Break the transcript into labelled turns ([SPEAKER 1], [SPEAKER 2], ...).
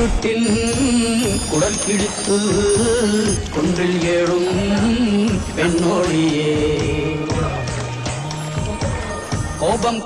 [SPEAKER 1] இருட்டில் குடல் கிழித்து குன்றில் ஏழும் பெண்ணோடியே. கோபம்